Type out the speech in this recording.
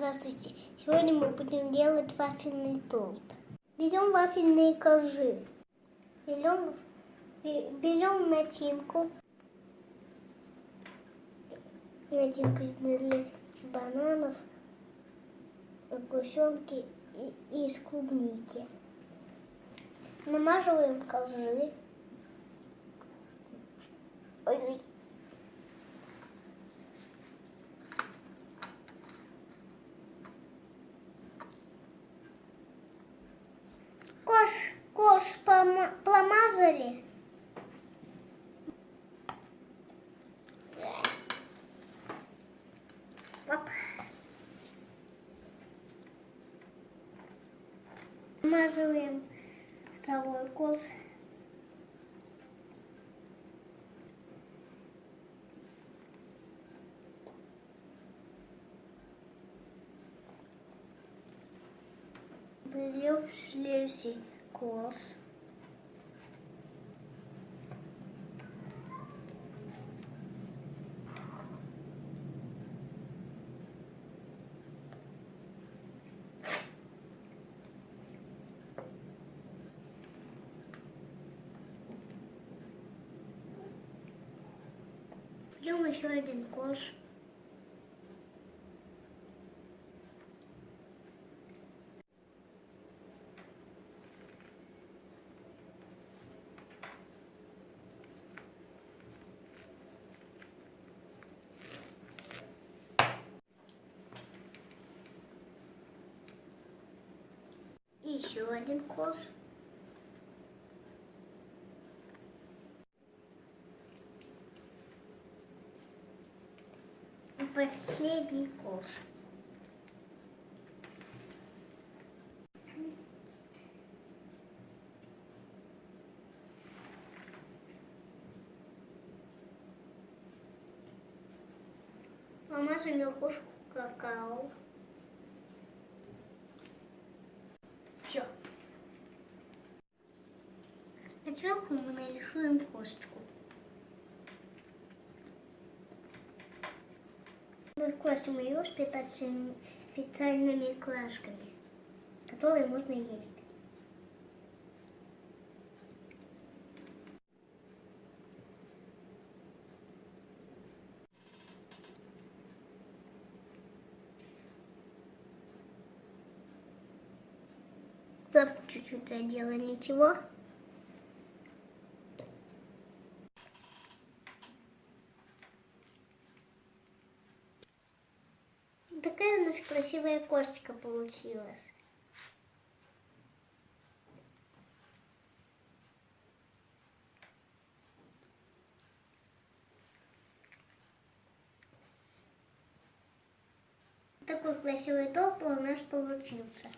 Здравствуйте! Сегодня мы будем делать вафельный торт. Берем вафельные коржи, берем, берем начинку, начинку для бананов, сгущенки и, из клубники. Намаживаем коржи. Ой, Смазываем второй кош. Берем следующий класс. Берем еще один кош. еще один кош. И последний кош. Намажем верхушку какао. Все. Сверху мы нарисуем косточку. Раскрасим ее специальными крашками, которые можно есть. Только чуть-чуть задела, ничего. Такая у нас красивая косточка получилась. Такой красивый торт у нас получился.